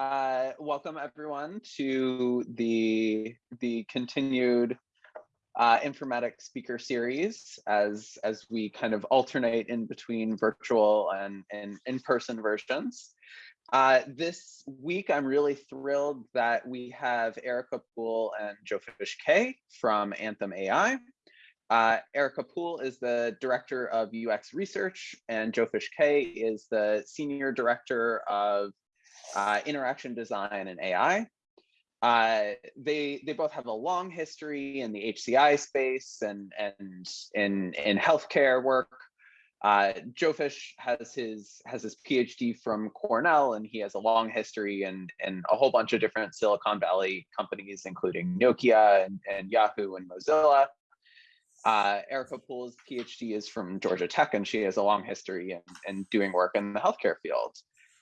Uh, welcome everyone to the the continued uh, informatics speaker series as as we kind of alternate in between virtual and, and in-person versions. Uh, this week, I'm really thrilled that we have Erika Poole and Jofish Kaye from Anthem AI. Uh, Erika Poole is the Director of UX Research and Jofish Kaye is the Senior Director of uh, Interaction Design and AI. Uh, they they both have a long history in the HCI space and and in in healthcare work. Uh, Jofish has his has his PhD from Cornell, and he has a long history in in a whole bunch of different Silicon Valley companies, including Nokia and, and Yahoo and Mozilla. Uh, Erika Poole's PhD is from Georgia Tech, and she has a long history in, in doing work in the healthcare field.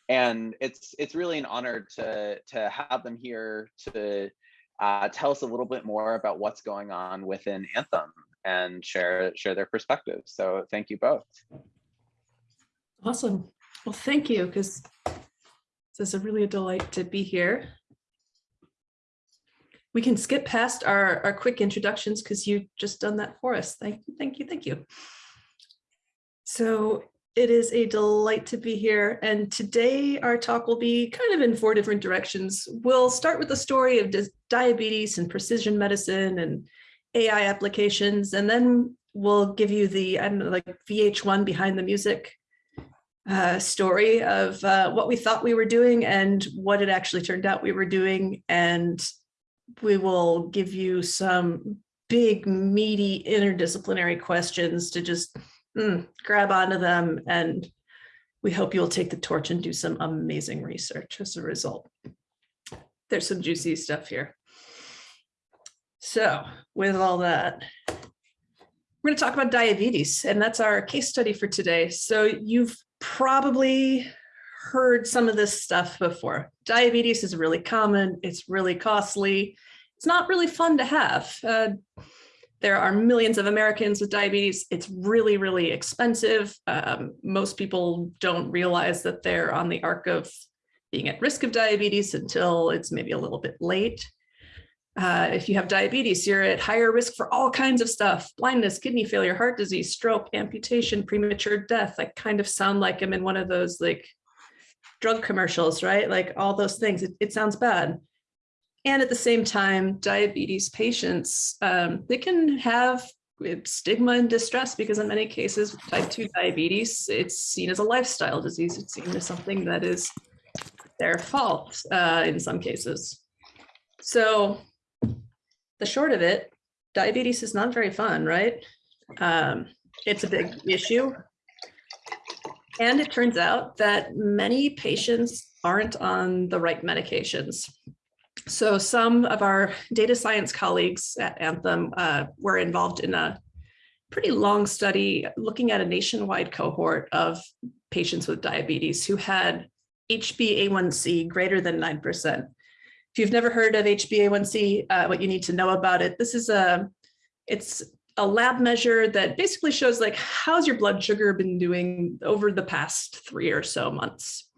And it's it's really an honor to to have them here to uh, tell us a little bit more about what's going on within Anthem and share share their perspectives. So thank you both. Awesome. Well, thank you, because it's a really a delight to be here. We can skip past our, our quick introductions because you just done that for us. Thank you, thank you, thank you. So it is a delight to be here. And today our talk will be kind of in four different directions. We'll start with the story of diabetes and precision medicine and AI applications, and then we'll give you the I don't know, like VH1 behind the music uh, story of uh, what we thought we were doing and what it actually turned out we were doing. And we will give you some big, meaty, interdisciplinary questions to just mm, grab onto them. And we hope you'll take the torch and do some amazing research as a result. There's some juicy stuff here. So with all that, we're going to talk about diabetes, and that's our case study for today. So you've probably heard some of this stuff before. Diabetes is really common. It's really costly. It's not really fun to have. Uh, there are millions of Americans with diabetes. It's really, really expensive. Um, most people don't realize that they're on the arc of being at risk of diabetes until it's maybe a little bit late. Uh, if you have diabetes, you're at higher risk for all kinds of stuff, blindness, kidney failure, heart disease, stroke, amputation, premature death. I kind of sound like I'm in one of those like drug commercials, right? Like all those things, it, it sounds bad. And at the same time, diabetes patients, um, they can have stigma and distress because in many cases, type 2 diabetes, it's seen as a lifestyle disease. It's seen as something that is their fault uh, in some cases. So the short of it, diabetes is not very fun, right? Um, it's a big issue. And it turns out that many patients aren't on the right medications. So some of our data science colleagues at Anthem uh, were involved in a pretty long study looking at a nationwide cohort of patients with diabetes who had HbA1c greater than 9%. If you've never heard of HbA1c, uh, what you need to know about it, this is a, it's a lab measure that basically shows like, how's your blood sugar been doing over the past three or so months?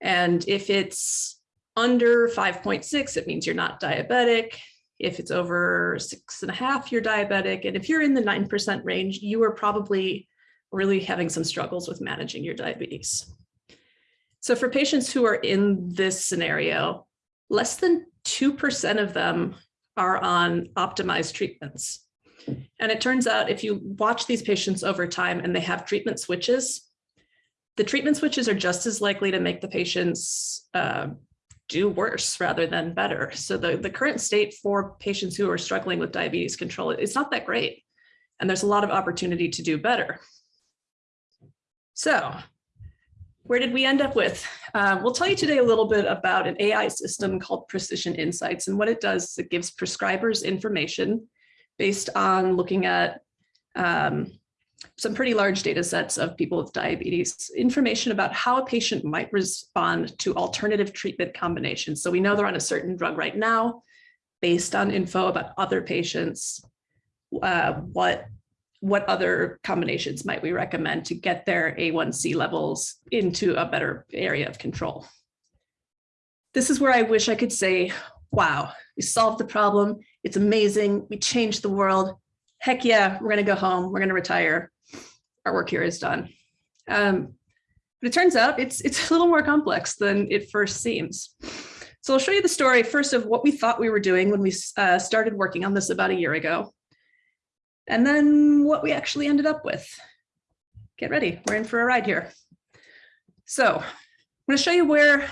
And if it's under 5.6, it means you're not diabetic. If it's over six and a half, you're diabetic. And if you're in the 9% range, you are probably really having some struggles with managing your diabetes. So for patients who are in this scenario, less than 2% of them are on optimized treatments. And it turns out if you watch these patients over time and they have treatment switches, the treatment switches are just as likely to make the patients uh, do worse rather than better. So the, the current state for patients who are struggling with diabetes control, it's not that great. And there's a lot of opportunity to do better. So where did we end up with? Uh, we'll tell you today a little bit about an AI system called Precision Insights. And what it does is it gives prescribers information based on looking at um, some pretty large data sets of people with diabetes, information about how a patient might respond to alternative treatment combinations. So we know they're on a certain drug right now, based on info about other patients, uh, what what other combinations might we recommend to get their A1C levels into a better area of control. This is where I wish I could say, wow, we solved the problem. It's amazing. We changed the world. Heck yeah, we're going to go home. We're going to retire. Our work here is done. Um, but it turns out it's, it's a little more complex than it first seems. So I'll show you the story first of what we thought we were doing when we uh, started working on this about a year ago. And then what we actually ended up with. Get ready, we're in for a ride here. So I'm gonna show you where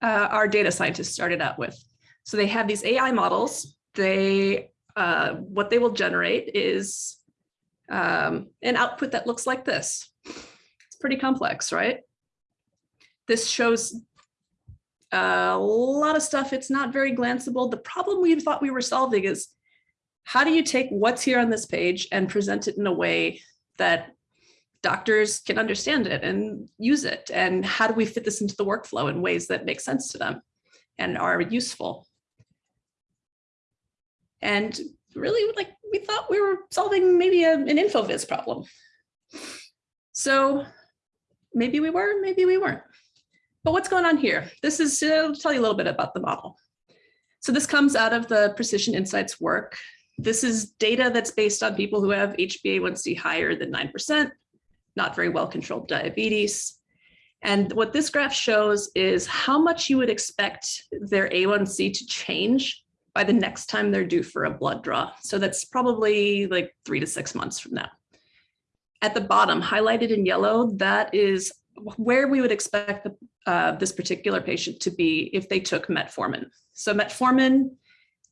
uh, our data scientists started out with. So they have these AI models. They, uh, what they will generate is um, an output that looks like this. It's pretty complex, right? This shows a lot of stuff. It's not very glanceable. The problem we thought we were solving is how do you take what's here on this page and present it in a way that doctors can understand it and use it? And how do we fit this into the workflow in ways that make sense to them and are useful? And really like we thought we were solving maybe a, an InfoVis problem. So maybe we were, maybe we weren't. But what's going on here? This is uh, to tell you a little bit about the model. So this comes out of the Precision Insights work. This is data that's based on people who have HbA1c higher than 9%, not very well controlled diabetes. And what this graph shows is how much you would expect their A1C to change by the next time they're due for a blood draw. So that's probably like three to six months from now. At the bottom, highlighted in yellow, that is where we would expect the, uh, this particular patient to be if they took metformin. So metformin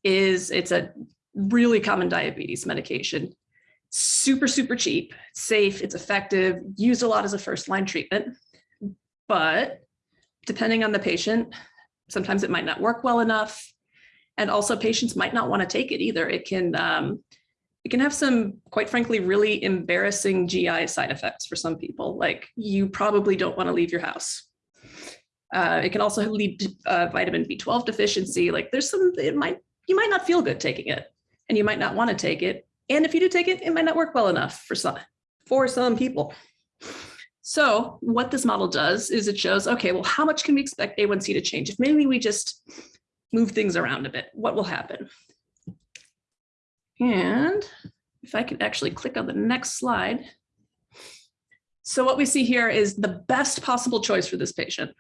is, it's a really common diabetes medication, super, super cheap, safe, it's effective, used a lot as a first line treatment, but depending on the patient, sometimes it might not work well enough. And also patients might not want to take it either. It can, um, it can have some, quite frankly, really embarrassing GI side effects for some people. Like you probably don't want to leave your house. Uh, it can also lead to uh, vitamin B12 deficiency. Like there's some, it might, you might not feel good taking it and you might not want to take it. And if you do take it, it might not work well enough for some, for some people. So what this model does is it shows, okay, well, how much can we expect A1C to change? If maybe we just move things around a bit, what will happen? And if I could actually click on the next slide. So what we see here is the best possible choice for this patient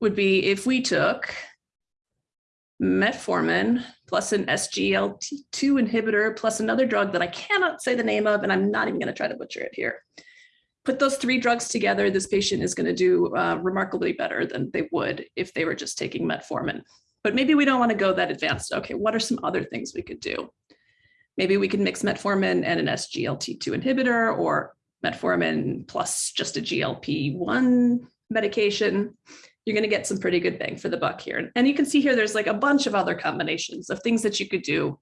would be if we took metformin plus an SGLT2 inhibitor plus another drug that I cannot say the name of, and I'm not even going to try to butcher it here. Put those three drugs together, this patient is going to do uh, remarkably better than they would if they were just taking metformin. But maybe we don't want to go that advanced. Okay, what are some other things we could do? Maybe we can mix metformin and an SGLT2 inhibitor or metformin plus just a GLP-1 medication. You're going to get some pretty good bang for the buck here. And you can see here, there's like a bunch of other combinations of things that you could do,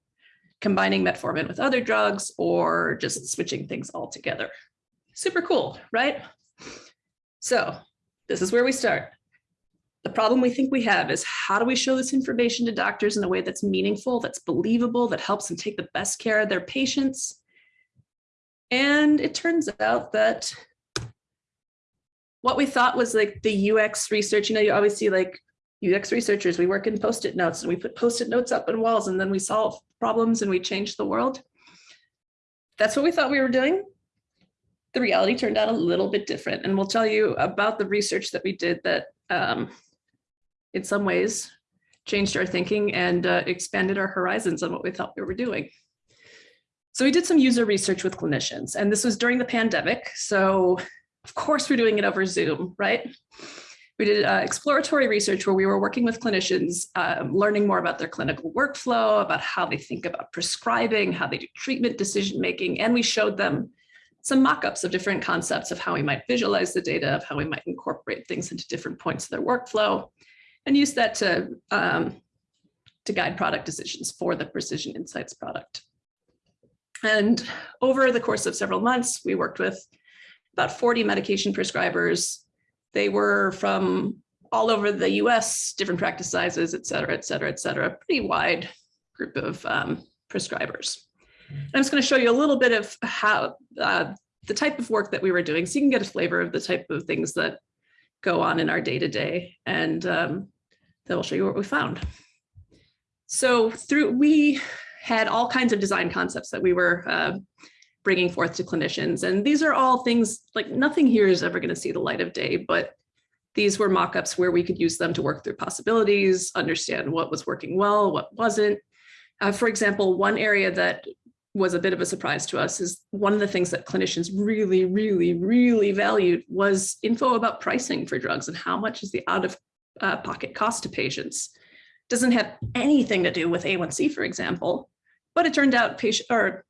combining metformin with other drugs or just switching things all together. Super cool, right? So this is where we start. The problem we think we have is how do we show this information to doctors in a way that's meaningful, that's believable, that helps them take the best care of their patients? And it turns out that what we thought was like the UX research, you know, you always see like UX researchers, we work in post-it notes and we put post-it notes up on walls and then we solve problems and we change the world. That's what we thought we were doing. The reality turned out a little bit different. And we'll tell you about the research that we did that um, in some ways changed our thinking and uh, expanded our horizons on what we thought we were doing. So we did some user research with clinicians and this was during the pandemic. So of course we're doing it over Zoom, right? We did uh, exploratory research where we were working with clinicians, um, learning more about their clinical workflow, about how they think about prescribing, how they do treatment decision-making, and we showed them some mock-ups of different concepts of how we might visualize the data, of how we might incorporate things into different points of their workflow and use that to, um, to guide product decisions for the Precision Insights product. And over the course of several months, we worked with about 40 medication prescribers. They were from all over the US, different practice sizes, et cetera, et cetera, et cetera, pretty wide group of um, prescribers. And I'm just going to show you a little bit of how uh, the type of work that we were doing so you can get a flavor of the type of things that go on in our day to day. And um, that will show you what we found. So through, we had all kinds of design concepts that we were uh, bringing forth to clinicians. And these are all things like nothing here is ever going to see the light of day, but these were mock-ups where we could use them to work through possibilities, understand what was working well, what wasn't. Uh, for example, one area that was a bit of a surprise to us is one of the things that clinicians really, really, really valued was info about pricing for drugs and how much is the out of uh, pocket cost to patients. Doesn't have anything to do with A1C, for example, but it turned out patient or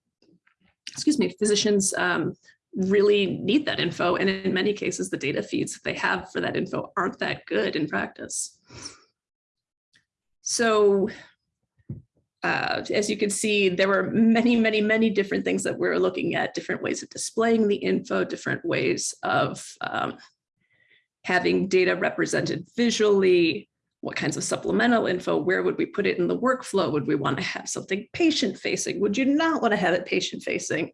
excuse me, physicians um, really need that info. And in many cases, the data feeds that they have for that info aren't that good in practice. So uh, as you can see, there were many, many, many different things that we are looking at, different ways of displaying the info, different ways of um, having data represented visually, what kinds of supplemental info, where would we put it in the workflow? Would we want to have something patient facing? Would you not want to have it patient facing?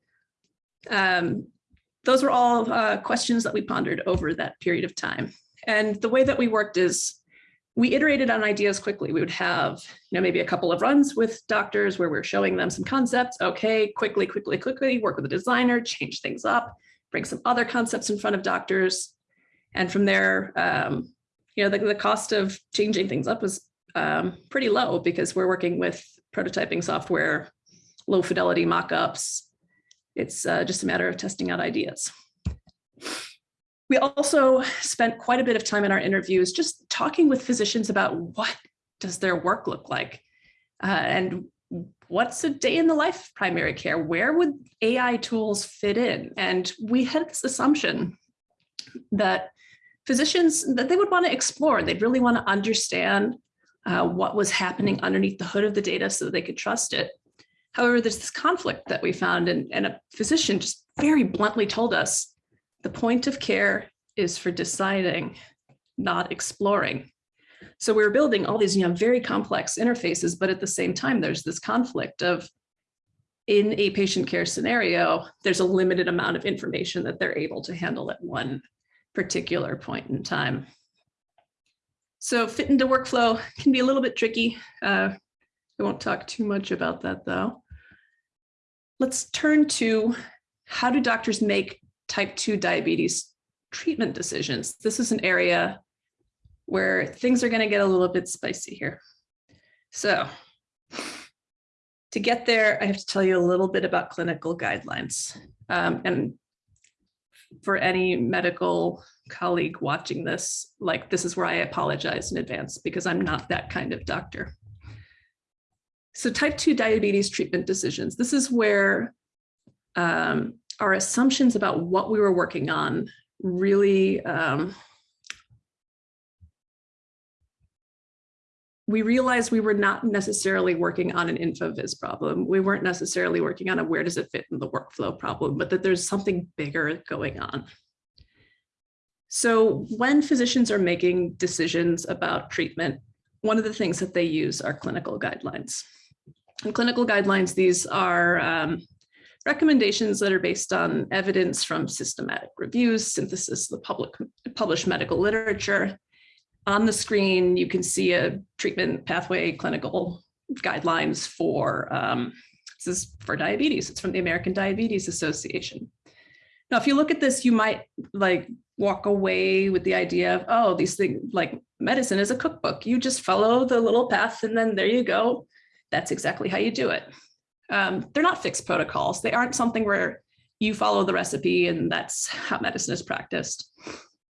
Um, those were all uh, questions that we pondered over that period of time. And the way that we worked is we iterated on ideas quickly. We would have, you know, maybe a couple of runs with doctors where we're showing them some concepts. Okay, quickly, quickly, quickly, work with a designer, change things up, bring some other concepts in front of doctors. And from there, um, you know, the, the cost of changing things up was um, pretty low because we're working with prototyping software, low fidelity mockups. It's uh, just a matter of testing out ideas. We also spent quite a bit of time in our interviews just talking with physicians about what does their work look like uh, and what's a day in the life of primary care? Where would AI tools fit in? And we had this assumption that physicians that they would want to explore. They'd really want to understand uh, what was happening underneath the hood of the data so they could trust it. However, there's this conflict that we found and, and a physician just very bluntly told us the point of care is for deciding, not exploring. So we we're building all these you know, very complex interfaces, but at the same time, there's this conflict of in a patient care scenario, there's a limited amount of information that they're able to handle at one particular point in time. So fit into workflow can be a little bit tricky. Uh, I won't talk too much about that though. Let's turn to how do doctors make type 2 diabetes treatment decisions? This is an area where things are going to get a little bit spicy here. So to get there, I have to tell you a little bit about clinical guidelines. Um, and for any medical colleague watching this, like this is where I apologize in advance because I'm not that kind of doctor. So type 2 diabetes treatment decisions. This is where um, our assumptions about what we were working on really um, we realized we were not necessarily working on an InfoVis problem. We weren't necessarily working on a where does it fit in the workflow problem, but that there's something bigger going on. So when physicians are making decisions about treatment, one of the things that they use are clinical guidelines. In clinical guidelines, these are um, recommendations that are based on evidence from systematic reviews, synthesis of the public published medical literature, on the screen, you can see a treatment pathway clinical guidelines for, um, this is for diabetes. It's from the American Diabetes Association. Now, if you look at this, you might like walk away with the idea of, oh, these things like medicine is a cookbook. You just follow the little path and then there you go. That's exactly how you do it. Um, they're not fixed protocols. They aren't something where you follow the recipe and that's how medicine is practiced.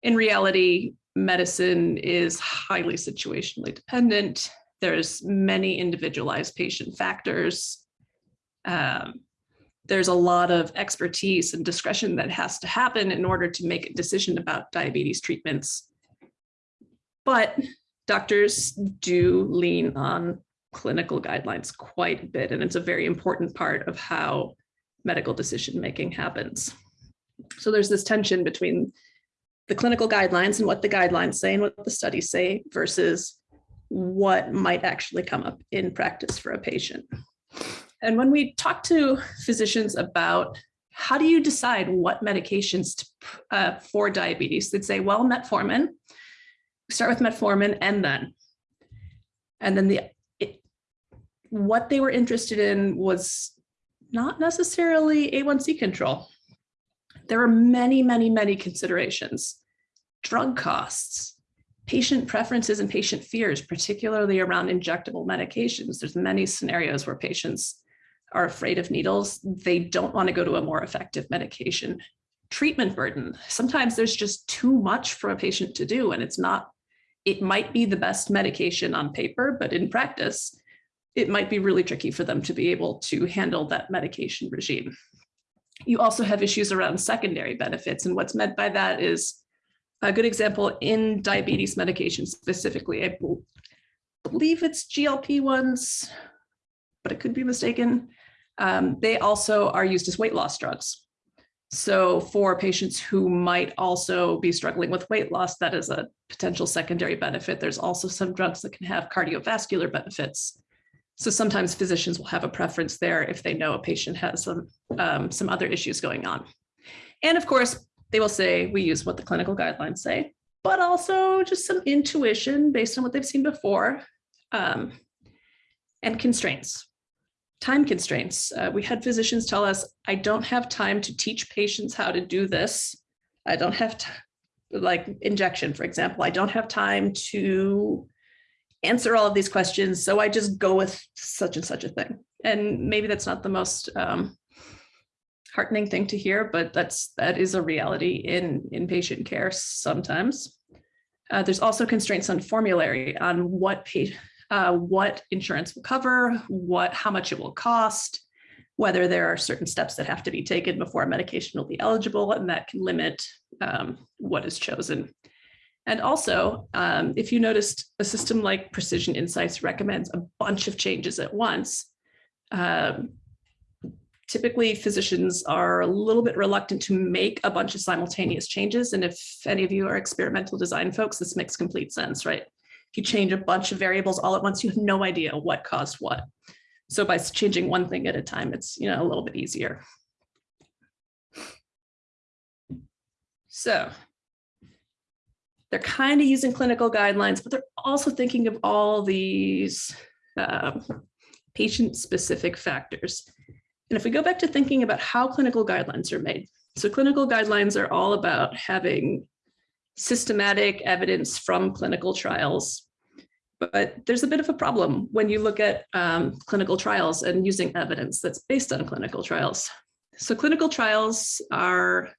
In reality, medicine is highly situationally dependent. There's many individualized patient factors. Um, there's a lot of expertise and discretion that has to happen in order to make a decision about diabetes treatments. But doctors do lean on clinical guidelines quite a bit, and it's a very important part of how medical decision making happens. So there's this tension between the clinical guidelines and what the guidelines say and what the studies say versus what might actually come up in practice for a patient. And when we talk to physicians about how do you decide what medications to, uh, for diabetes, they'd say, well, metformin, start with metformin and then. And then the it, what they were interested in was not necessarily A1C control. There are many, many, many considerations. Drug costs, patient preferences and patient fears, particularly around injectable medications. There's many scenarios where patients are afraid of needles. They don't want to go to a more effective medication. Treatment burden. Sometimes there's just too much for a patient to do and it's not, it might be the best medication on paper, but in practice, it might be really tricky for them to be able to handle that medication regime. You also have issues around secondary benefits. And what's meant by that is a good example in diabetes medication specifically. I believe it's GLP-1s, but it could be mistaken. Um, they also are used as weight loss drugs. So for patients who might also be struggling with weight loss, that is a potential secondary benefit. There's also some drugs that can have cardiovascular benefits. So sometimes physicians will have a preference there if they know a patient has some, um, some other issues going on. And of course, they will say, we use what the clinical guidelines say, but also just some intuition based on what they've seen before um, and constraints time constraints. Uh, we had physicians tell us, I don't have time to teach patients how to do this. I don't have like injection, for example, I don't have time to answer all of these questions. So I just go with such and such a thing. And maybe that's not the most um, heartening thing to hear, but that's that is a reality in inpatient care sometimes. Uh, there's also constraints on formulary on what patient uh, what insurance will cover, what, how much it will cost, whether there are certain steps that have to be taken before a medication will be eligible, and that can limit um, what is chosen. And also, um, if you noticed, a system like Precision Insights recommends a bunch of changes at once. Um, typically, physicians are a little bit reluctant to make a bunch of simultaneous changes. And if any of you are experimental design folks, this makes complete sense, right? If you change a bunch of variables all at once, you have no idea what caused what. So by changing one thing at a time, it's you know a little bit easier. So they're kind of using clinical guidelines, but they're also thinking of all these um, patient-specific factors. And if we go back to thinking about how clinical guidelines are made, so clinical guidelines are all about having systematic evidence from clinical trials. But there's a bit of a problem when you look at um, clinical trials and using evidence that's based on clinical trials. So clinical trials are,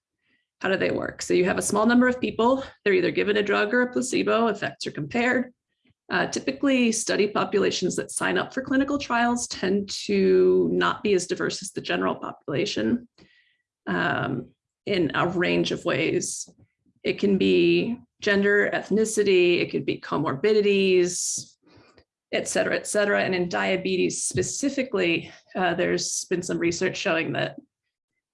how do they work? So you have a small number of people, they're either given a drug or a placebo, effects are compared. Uh, typically study populations that sign up for clinical trials tend to not be as diverse as the general population um, in a range of ways. It can be gender, ethnicity, it could be comorbidities, et cetera, et cetera. And in diabetes specifically, uh, there's been some research showing that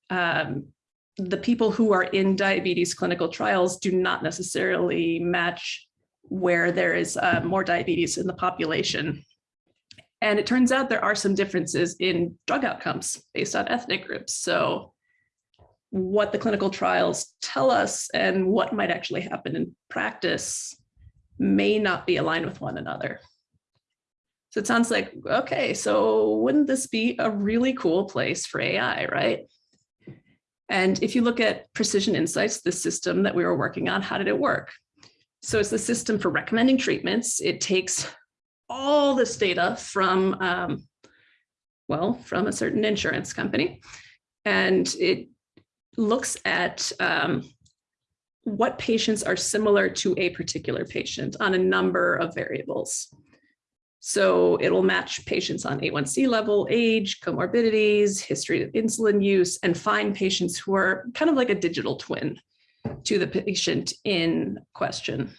um, the people who are in diabetes clinical trials do not necessarily match where there is uh, more diabetes in the population. And it turns out there are some differences in drug outcomes based on ethnic groups. So what the clinical trials tell us and what might actually happen in practice may not be aligned with one another. So it sounds like, okay, so wouldn't this be a really cool place for AI, right? And if you look at Precision Insights, the system that we were working on, how did it work? So it's the system for recommending treatments. It takes all this data from, um, well, from a certain insurance company, and it looks at um, what patients are similar to a particular patient on a number of variables. So it will match patients on A1C level, age, comorbidities, history of insulin use, and find patients who are kind of like a digital twin to the patient in question.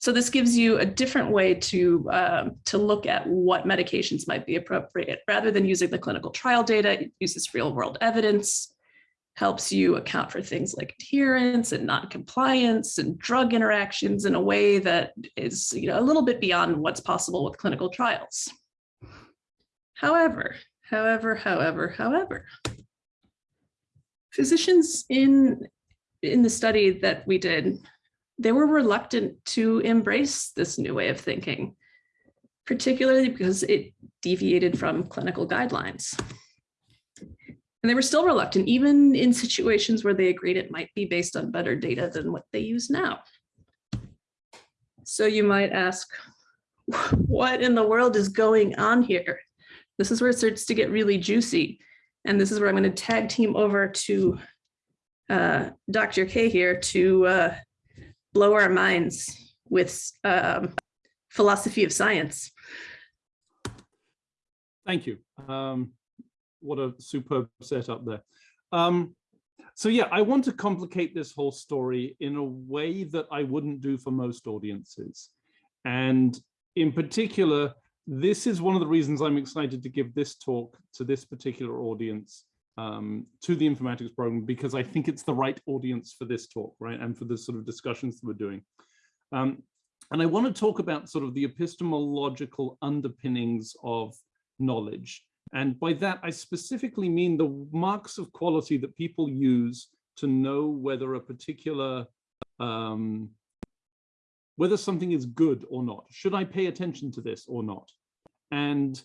So this gives you a different way to, uh, to look at what medications might be appropriate. Rather than using the clinical trial data, it uses real world evidence helps you account for things like adherence and non-compliance and drug interactions in a way that is you know, a little bit beyond what's possible with clinical trials. However, however, however, however, physicians in, in the study that we did, they were reluctant to embrace this new way of thinking. particularly because it deviated from clinical guidelines. And they were still reluctant, even in situations where they agreed it might be based on better data than what they use now. So you might ask, what in the world is going on here? This is where it starts to get really juicy. And this is where I'm going to tag team over to uh, Dr. Kaye here to uh, blow our minds with um, philosophy of science. Thank you. Um, what a superb setup there. Um, so yeah, I want to complicate this whole story in a way that I wouldn't do for most audiences. And in particular, this is one of the reasons I'm excited to give this talk to this particular audience, um, to the informatics program, because I think it's the right audience for this talk, right? And for the sort of discussions that we're doing. Um, and I want to talk about sort of the epistemological underpinnings of knowledge. And by that, I specifically mean the marks of quality that people use to know whether a particular, um, whether something is good or not. Should I pay attention to this or not? And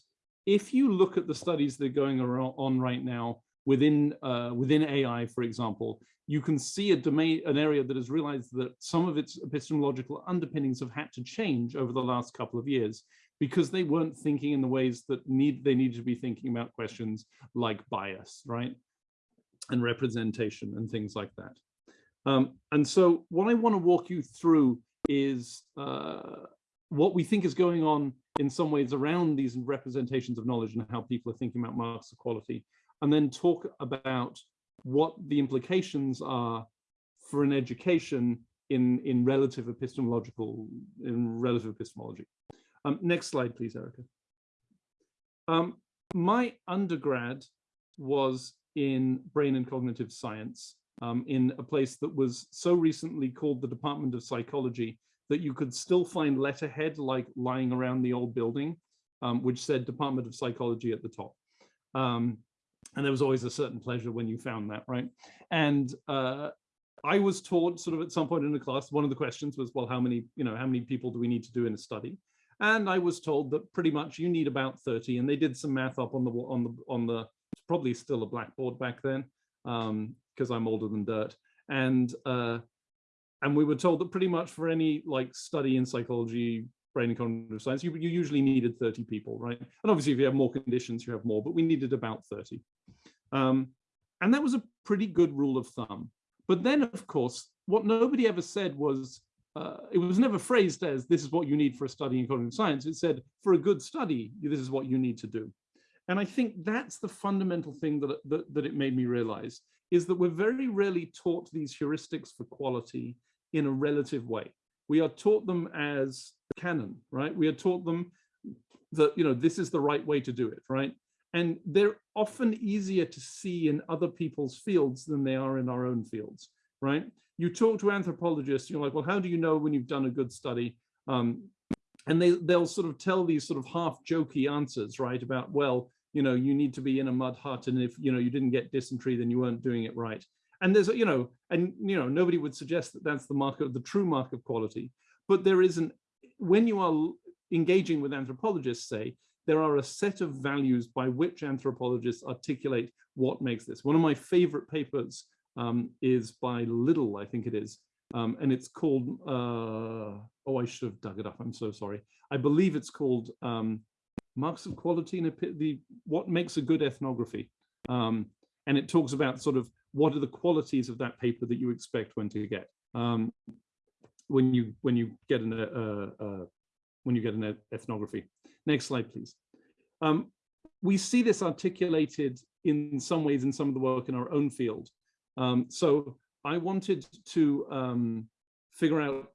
if you look at the studies that are going on right now within uh, within AI, for example, you can see a domain, an area that has realized that some of its epistemological underpinnings have had to change over the last couple of years because they weren't thinking in the ways that need they needed to be thinking about questions like bias, right? And representation and things like that. Um, and so what I want to walk you through is uh, what we think is going on in some ways around these representations of knowledge and how people are thinking about marks of quality, and then talk about what the implications are for an education in, in relative epistemological, in relative epistemology. Um, next slide, please, Erika. Um, my undergrad was in brain and cognitive science um, in a place that was so recently called the Department of Psychology that you could still find letterhead like lying around the old building, um, which said Department of Psychology at the top. Um, and there was always a certain pleasure when you found that, right? And uh, I was taught sort of at some point in the class, one of the questions was, well, how many, you know, how many people do we need to do in a study? And I was told that pretty much you need about 30. And they did some math up on the on the on the probably still a blackboard back then, because um, I'm older than dirt. And uh, and we were told that pretty much for any like study in psychology, brain and cognitive science, you, you usually needed 30 people, right? And obviously, if you have more conditions, you have more, but we needed about 30. Um, and that was a pretty good rule of thumb. But then, of course, what nobody ever said was uh, it was never phrased as this is what you need for a study in cognitive science. It said for a good study, this is what you need to do. And I think that's the fundamental thing that, that, that it made me realize is that we're very rarely taught these heuristics for quality in a relative way. We are taught them as canon, right? We are taught them that, you know, this is the right way to do it, right? And they're often easier to see in other people's fields than they are in our own fields, right? You talk to anthropologists, you're like, well, how do you know when you've done a good study? Um, and they, they'll sort of tell these sort of half jokey answers, right? About, well, you know, you need to be in a mud hut. And if, you know, you didn't get dysentery, then you weren't doing it right. And there's, you know, and, you know, nobody would suggest that that's the mark of the true mark of quality. But there isn't, when you are engaging with anthropologists, say, there are a set of values by which anthropologists articulate what makes this. One of my favorite papers um, is by Little, I think it is. Um, and it's called, uh, oh, I should have dug it up. I'm so sorry. I believe it's called um, Marks of Quality and the What Makes a Good Ethnography. Um, and it talks about sort of what are the qualities of that paper that you expect when to get um, when you when you get an uh, uh, when you get an ethnography. Next slide, please. Um, we see this articulated in some ways in some of the work in our own field. Um, so I wanted to um, figure out,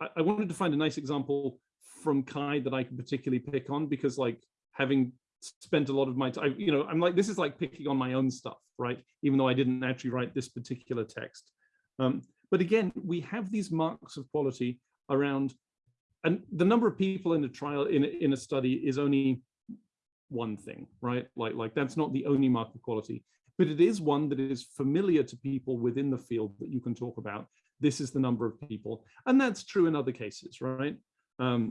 I, I, wanted to find a nice example from CHI that I can particularly pick on because like having spent a lot of my time, you know, I'm like, this is like picking on my own stuff, right? Even though I didn't actually write this particular text. Um, but again, we have these marks of quality around, and the number of people in a trial, in, in a study is only one thing, right? Like, like that's not the only mark of quality but it is one that is familiar to people within the field that you can talk about. This is the number of people. And that's true in other cases, right? Um,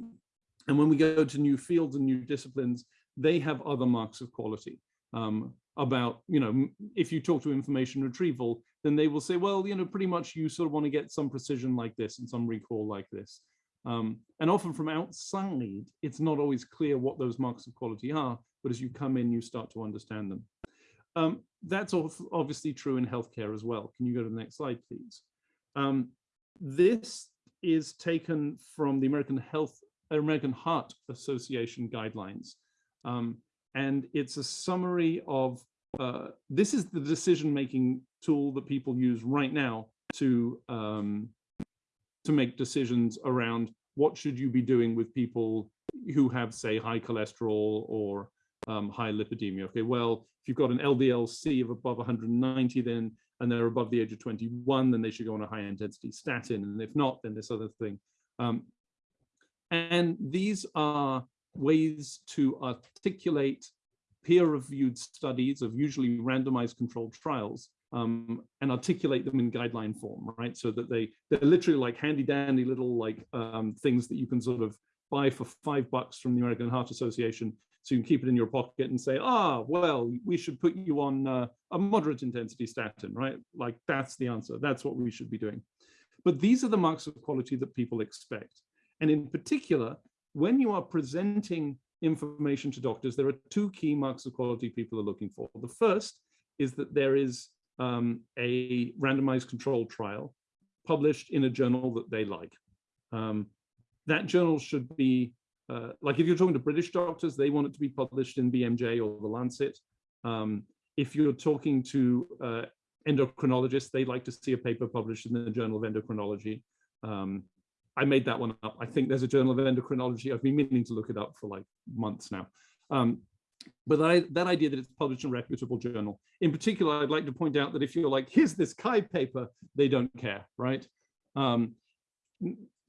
And when we go to new fields and new disciplines, they have other marks of quality um, about, you know, if you talk to information retrieval, then they will say, well, you know, pretty much you sort of want to get some precision like this and some recall like this. Um, and often from outside, it's not always clear what those marks of quality are, but as you come in, you start to understand them. Um, that's obviously true in healthcare as well. Can you go to the next slide, please? Um, this is taken from the American Health, American Heart Association guidelines. Um, and it's a summary of, uh, this is the decision-making tool that people use right now to, um, to make decisions around what should you be doing with people who have, say, high cholesterol or um, hyperlipidemia. Okay, well, if you've got an LDL-C of above 190, then and they're above the age of 21, then they should go on a high intensity statin. And if not, then this other thing. Um, and these are ways to articulate peer-reviewed studies of usually randomized controlled trials um, and articulate them in guideline form, right? So that they, they're literally like handy dandy little like um, things that you can sort of buy for five bucks from the American Heart Association. So you can keep it in your pocket and say, ah, well, we should put you on uh, a moderate intensity statin, right? Like that's the answer. That's what we should be doing. But these are the marks of quality that people expect. And in particular, when you are presenting information to doctors, there are two key marks of quality people are looking for. The first is that there is um, a randomized controlled trial published in a journal that they like. Um, that journal should be, uh, like if you're talking to British doctors, they want it to be published in BMJ or the Lancet. Um, if you're talking to uh, endocrinologists, they like to see a paper published in the Journal of Endocrinology. Um, I made that one up. I think there's a Journal of Endocrinology. I've been meaning to look it up for like months now. Um, but I, that idea that it's published in a reputable journal. In particular, I'd like to point out that if you're like, here's this Chi paper, they don't care, right?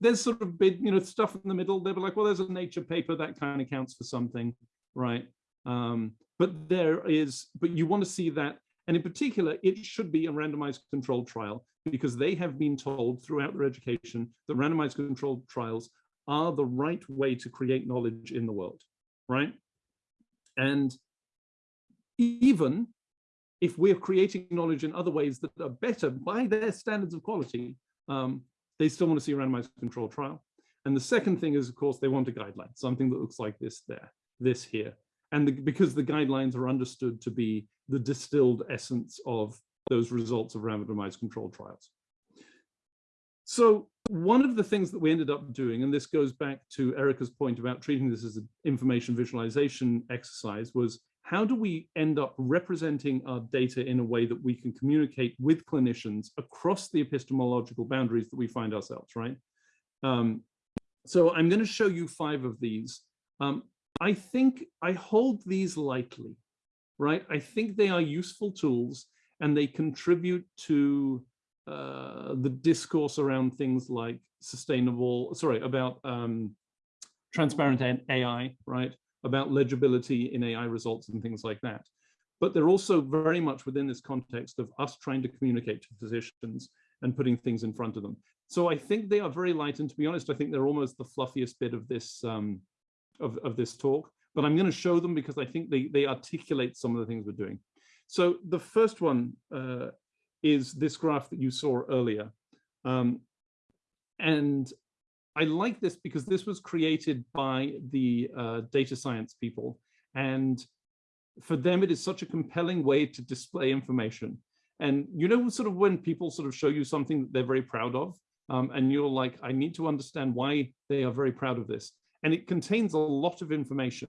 There's sort of big, you know, stuff in the middle. They'll be like, well, there's a Nature paper that kind of counts for something, right? Um, but there is, but you want to see that. And in particular, it should be a randomized controlled trial because they have been told throughout their education that randomized controlled trials are the right way to create knowledge in the world, right? And even if we're creating knowledge in other ways that are better by their standards of quality, um, they still want to see a randomized controlled trial. And the second thing is, of course, they want a guideline, something that looks like this there, this here. And the, because the guidelines are understood to be the distilled essence of those results of randomized controlled trials. So one of the things that we ended up doing, and this goes back to Erika's point about treating this as an information visualization exercise, was how do we end up representing our data in a way that we can communicate with clinicians across the epistemological boundaries that we find ourselves, right? Um, so I'm going to show you five of these. Um, I think I hold these lightly, right? I think they are useful tools and they contribute to uh, the discourse around things like sustainable, sorry, about um, transparent AI, right? About legibility in AI results and things like that. But they're also very much within this context of us trying to communicate to physicians and putting things in front of them. So I think they are very light. And to be honest, I think they're almost the fluffiest bit of this um, of, of this talk. But I'm going to show them because I think they, they articulate some of the things we're doing. So the first one uh, is this graph that you saw earlier. Um, and I like this because this was created by the uh, data science people. And for them, it is such a compelling way to display information. And you know, sort of when people sort of show you something that they're very proud of, um, and you're like, I need to understand why they are very proud of this. And it contains a lot of information.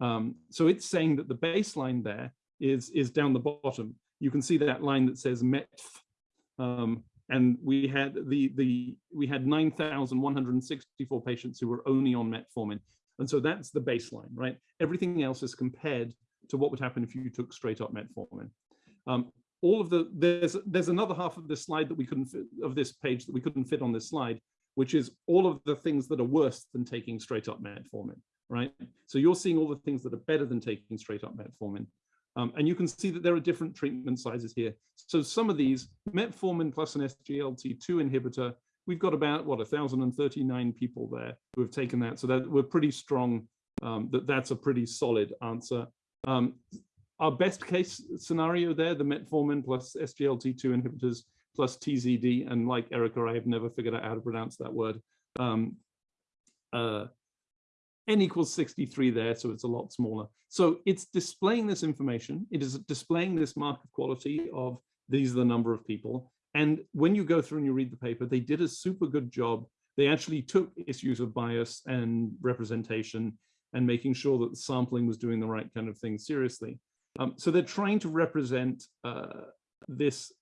Um, so it's saying that the baseline there is, is down the bottom you can see that line that says METF. Um, and we had the the we had 9,164 patients who were only on metformin. And so that's the baseline, right? Everything else is compared to what would happen if you took straight up metformin. Um, all of the there's there's another half of this slide that we couldn't fit of this page that we couldn't fit on this slide, which is all of the things that are worse than taking straight up metformin, right? So you're seeing all the things that are better than taking straight up metformin. Um, and you can see that there are different treatment sizes here. So some of these, metformin plus an SGLT2 inhibitor we've got about, what, 1,039 people there who have taken that. So that we're pretty strong um, that that's a pretty solid answer. Um, our best case scenario there, the metformin plus SGLT2 inhibitors plus TZD, and like Erika, I have never figured out how to pronounce that word. Um, uh, n equals 63 there, so it's a lot smaller. So it's displaying this information. It is displaying this mark of quality of these are the number of people. And when you go through and you read the paper, they did a super good job. They actually took issues of bias and representation and making sure that the sampling was doing the right kind of thing seriously. Um, so they're trying to represent uh, this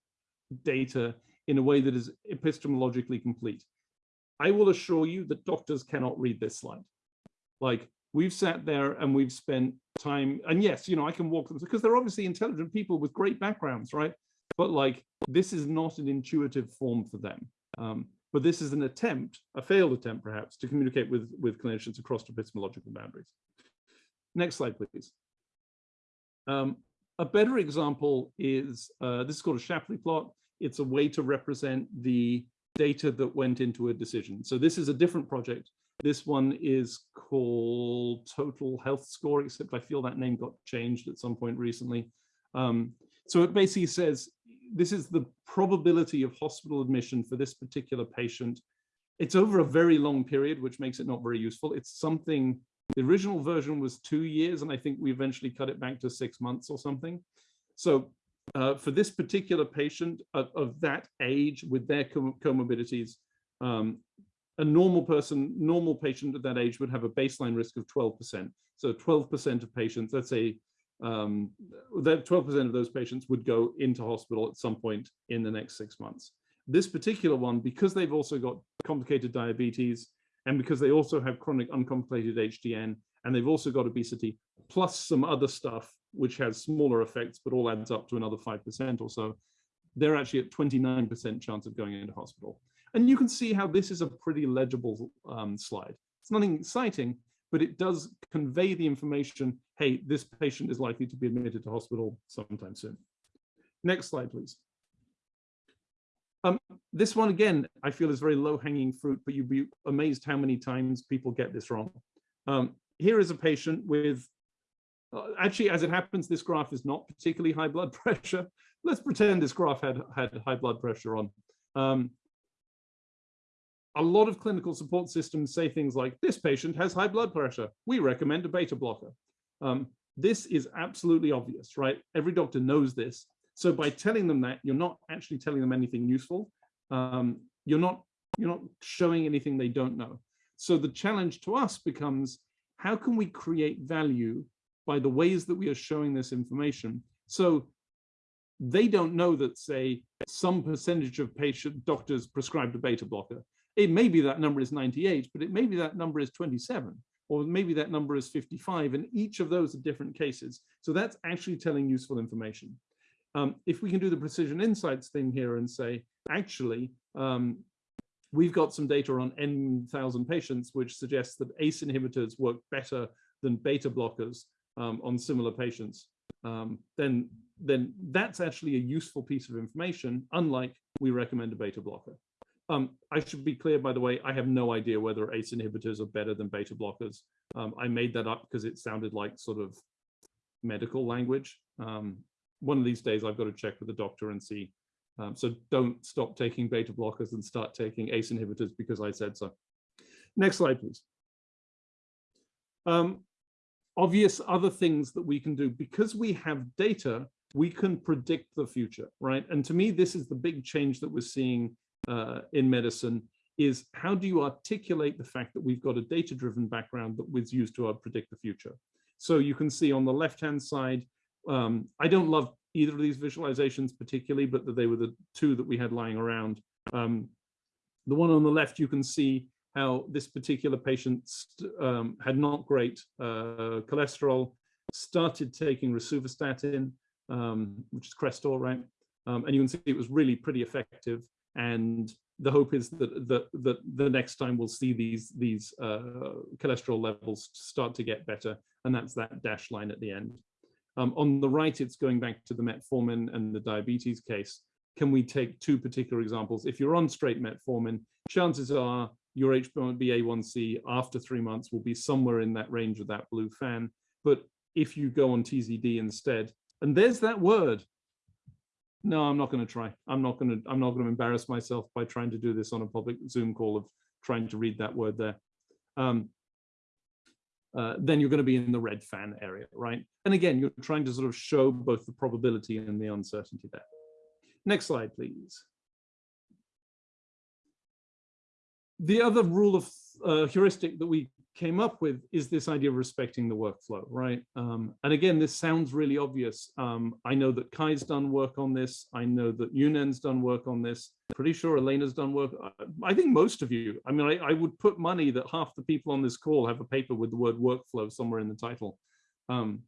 data in a way that is epistemologically complete. I will assure you that doctors cannot read this slide. Like we've sat there and we've spent time, and yes, you know, I can walk them because they're obviously intelligent people with great backgrounds, right? But like, this is not an intuitive form for them. Um, but this is an attempt, a failed attempt perhaps, to communicate with, with clinicians across epistemological boundaries. Next slide, please. Um, a better example is, uh, this is called a Shapley plot. It's a way to represent the data that went into a decision. So this is a different project. This one is called Total Health Score, except I feel that name got changed at some point recently. Um, so it basically says this is the probability of hospital admission for this particular patient. It's over a very long period, which makes it not very useful. It's something, the original version was two years, and I think we eventually cut it back to six months or something. So uh, for this particular patient of, of, that age with their com comorbidities, um, a normal person, normal patient at that age would have a baseline risk of 12%. So 12% of patients, let's say um, that 12% of those patients would go into hospital at some point in the next six months. This particular one, because they've also got complicated diabetes and because they also have chronic uncomplicated HTN and they've also got obesity, plus some other stuff which has smaller effects, but all adds up to another 5% or so, they're actually at 29% chance of going into hospital. And you can see how this is a pretty legible um, slide. It's nothing exciting, but it does convey the information, hey, this patient is likely to be admitted to hospital sometime soon. Next slide, please. Um, this one, again, I feel is very low-hanging fruit, but you'd be amazed how many times people get this wrong. Um, here is a patient with, uh, actually, as it happens, this graph is not particularly high blood pressure. Let's pretend this graph had, had high blood pressure on. Um, a lot of clinical support systems say things like, this patient has high blood pressure. We recommend a beta blocker. Um, this is absolutely obvious, right? Every doctor knows this. So by telling them that, you're not actually telling them anything useful. Um, you're not you're not showing anything they don't know. So the challenge to us becomes, how can we create value by the ways that we are showing this information? So they don't know that, say, some percentage of patient doctors prescribed a beta blocker. It may be that number is 98, but it may be that number is 27, or maybe that number is 55, and each of those are different cases. So that's actually telling useful information. Um, if we can do the precision insights thing here and say, actually, um, we've got some data on n thousand patients, which suggests that ACE inhibitors work better than beta blockers um, on similar patients, um, then, then that's actually a useful piece of information, unlike we recommend a beta blocker. Um, I should be clear, by the way, I have no idea whether ACE inhibitors are better than beta blockers. Um, I made that up because it sounded like sort of medical language. Um, one of these days, I've got to check with the doctor and see. Um, so don't stop taking beta blockers and start taking ACE inhibitors because I said so. Next slide, please. Um, obvious other things that we can do because we have data, we can predict the future, right? And to me, this is the big change that we're seeing uh, in medicine is how do you articulate the fact that we've got a data-driven background that was used to uh, predict the future. So you can see on the left-hand side, um, I don't love either of these visualizations particularly, but that they were the two that we had lying around. Um, the one on the left, you can see how this particular patient um, had not great uh, cholesterol, started taking rosuvastatin, um, which is Crestor, right? Um, and you can see it was really pretty effective and the hope is that, that, that the next time we'll see these, these uh, cholesterol levels start to get better, and that's that dash line at the end. Um, on the right, it's going back to the metformin and the diabetes case. can we take two particular examples? If you're on straight metformin, chances are your HbA1c after three months will be somewhere in that range of that blue fan. But if you go on TZD instead, and there's that word. No, I'm not going to try. I'm not going to. I'm not going to embarrass myself by trying to do this on a public Zoom call of trying to read that word there. Um, uh, then you're going to be in the red fan area, right? And again, you're trying to sort of show both the probability and the uncertainty there. Next slide, please. The other rule of uh, heuristic that we came up with is this idea of respecting the workflow, right? Um, and again, this sounds really obvious. Um, I know that Kai's done work on this. I know that Yunen's done work on this. Pretty sure Elena's done work. I think most of you, I mean, I, I, would put money that half the people on this call have a paper with the word workflow somewhere in the title. Um,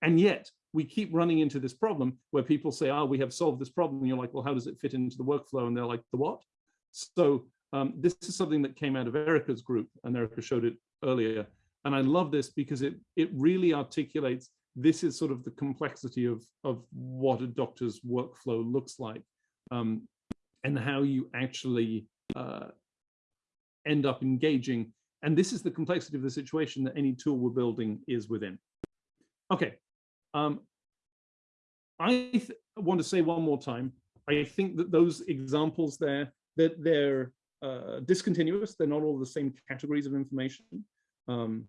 and yet we keep running into this problem where people say, oh, we have solved this problem. And you're like, well, how does it fit into the workflow? And they're like, the what? So um, this is something that came out of Erika's group and Erika showed it earlier. And I love this because it, it really articulates this is sort of the complexity of, of what a doctor's workflow looks like um, and how you actually uh, end up engaging. And this is the complexity of the situation that any tool we're building is within. Okay. Um, I want to say one more time, I think that those examples there, that they're uh, discontinuous. They're not all the same categories of information. Um,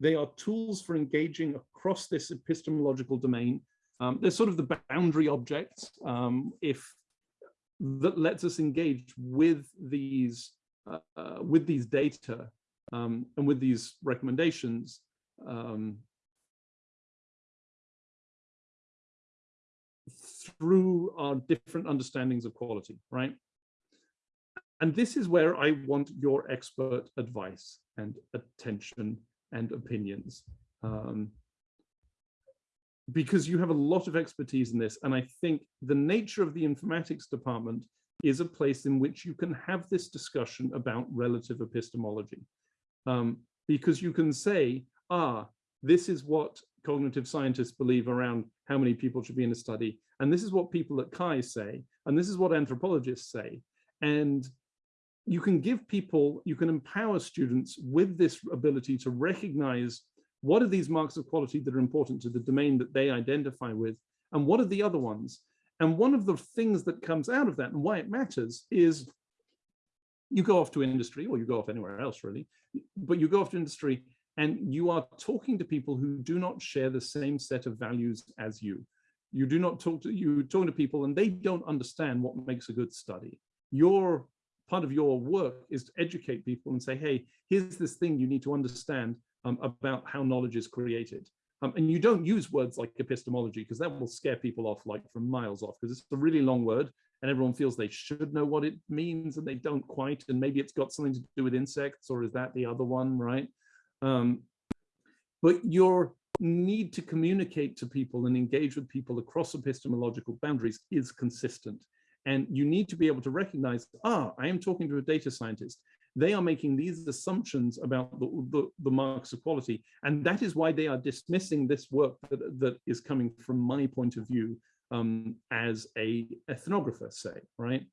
they are tools for engaging across this epistemological domain. Um, they're sort of the boundary objects um, if that lets us engage with these uh, uh, with these data um, and with these recommendations um, through our different understandings of quality, right? And this is where I want your expert advice and attention and opinions. Um, because you have a lot of expertise in this. And I think the nature of the informatics department is a place in which you can have this discussion about relative epistemology. Um, because you can say, ah, this is what cognitive scientists believe around how many people should be in a study. And this is what people at CHI say. And this is what anthropologists say. And you can give people, you can empower students with this ability to recognize what are these marks of quality that are important to the domain that they identify with, and what are the other ones? And one of the things that comes out of that and why it matters is you go off to industry or you go off anywhere else really, but you go off to industry and you are talking to people who do not share the same set of values as you. You do not talk to, you talk to people and they don't understand what makes a good study. Your part of your work is to educate people and say, hey, here's this thing you need to understand um, about how knowledge is created. Um, and you don't use words like epistemology because that will scare people off like from miles off because it's a really long word and everyone feels they should know what it means and they don't quite. And maybe it's got something to do with insects or is that the other one, right? Um, but your need to communicate to people and engage with people across epistemological boundaries is consistent. And you need to be able to recognize, ah, I am talking to a data scientist. They are making these assumptions about the, the, the marks of quality. And that is why they are dismissing this work that, that is coming from my point of view um, as a ethnographer, say, right?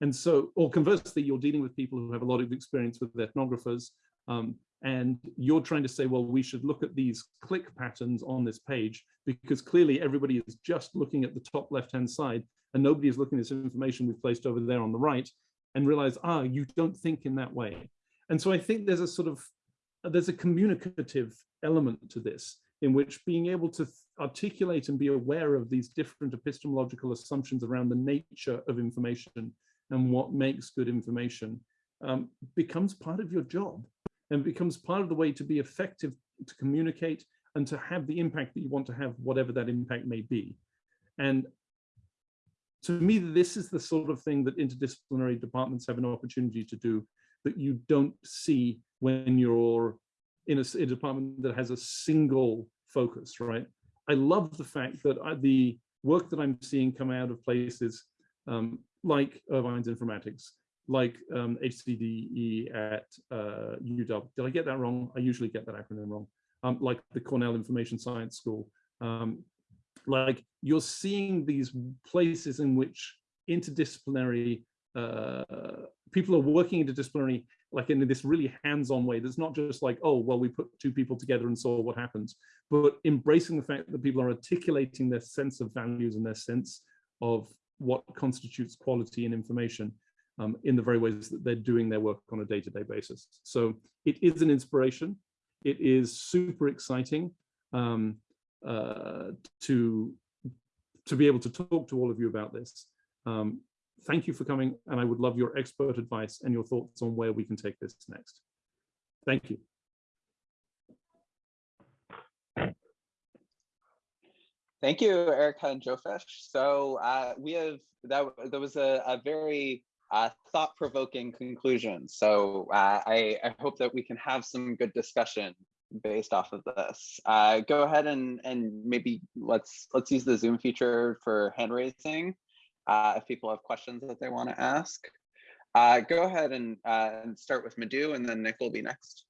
And so, or conversely, you're dealing with people who have a lot of experience with ethnographers, um, and you're trying to say, well, we should look at these click patterns on this page because clearly everybody is just looking at the top left-hand side and nobody is looking at this information we've placed over there on the right and realize, ah, you don't think in that way. And so I think there's a sort of, there's a communicative element to this in which being able to articulate and be aware of these different epistemological assumptions around the nature of information and what makes good information um, becomes part of your job and becomes part of the way to be effective to communicate and to have the impact that you want to have, whatever that impact may be. And to me, this is the sort of thing that interdisciplinary departments have an opportunity to do that you don't see when you're in a, a department that has a single focus, right? I love the fact that I, the work that I'm seeing come out of places um, like Irvine's Informatics, like um, HCDE at uh, UW. Did I get that wrong? I usually get that acronym wrong. Um, like the Cornell Information Science School, um, like you're seeing these places in which interdisciplinary, uh, people are working interdisciplinary, like in this really hands-on way. That's not just like, oh, well, we put two people together and saw what happens, but embracing the fact that people are articulating their sense of values and their sense of what constitutes quality in information um, in the very ways that they're doing their work on a day-to-day -day basis. So it is an inspiration. It is super exciting um, uh, to, to be able to talk to all of you about this. Um, thank you for coming, and I would love your expert advice and your thoughts on where we can take this next. Thank you. Thank you, Erika and Jofish. So uh, we have that. There was a, a very uh, thought-provoking conclusion. So uh, I, I, hope that we can have some good discussion based off of this. Uh, go ahead and and maybe let's let's use the Zoom feature for hand raising uh, if people have questions that they want to ask. Uh, go ahead and, uh, and start with Madhu, and then Nick will be next.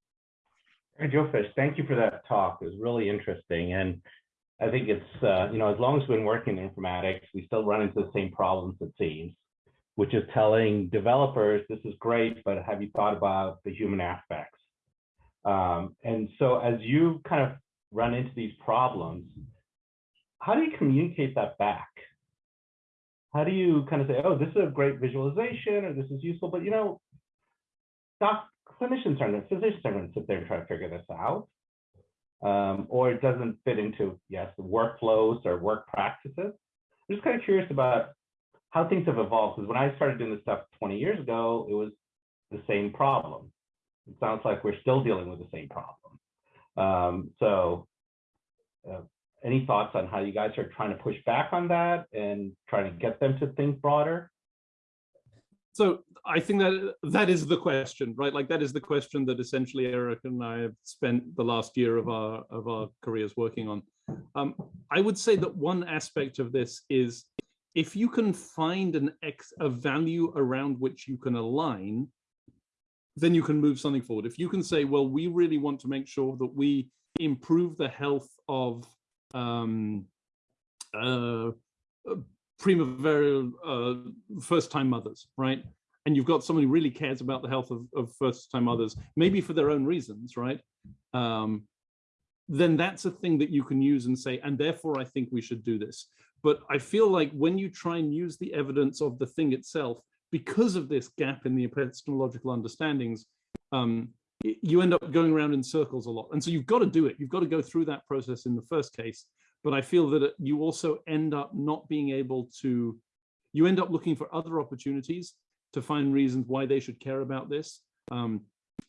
Jofish, thank you for that talk. It was really interesting. And I think it's, uh, you know, as long as we've been working in informatics, we still run into the same problems, it seems, which is telling developers, this is great, but have you thought about the human aspects? Um, and so as you kind of run into these problems, how do you communicate that back? how do you kind of say, oh, this is a great visualization or this is useful, but you know, doc clinicians are to, physicians are going to sit there and try to figure this out. Um, or it doesn't fit into, yes, workflows or work practices. I'm just kind of curious about how things have evolved because when I started doing this stuff 20 years ago, it was the same problem. It sounds like we're still dealing with the same problem. Um, so uh, any thoughts on how you guys are trying to push back on that and trying to get them to think broader? So I think that that is the question, right? Like that is the question that essentially Eric and I have spent the last year of our of our careers working on. Um, I would say that one aspect of this is if you can find an X a value around which you can align, then you can move something forward. If you can say, well, we really want to make sure that we improve the health of um, uh, primavera uh, first-time mothers, right? And you've got somebody who really cares about the health of, of first-time mothers, maybe for their own reasons, right? Um, then that's a thing that you can use and say, and therefore I think we should do this. But I feel like when you try and use the evidence of the thing itself, because of this gap in the epistemological understandings, um, you end up going around in circles a lot. And so you've got to do it. You've got to go through that process in the first case. But I feel that you also end up not being able to, you end up looking for other opportunities to find reasons why they should care about this um,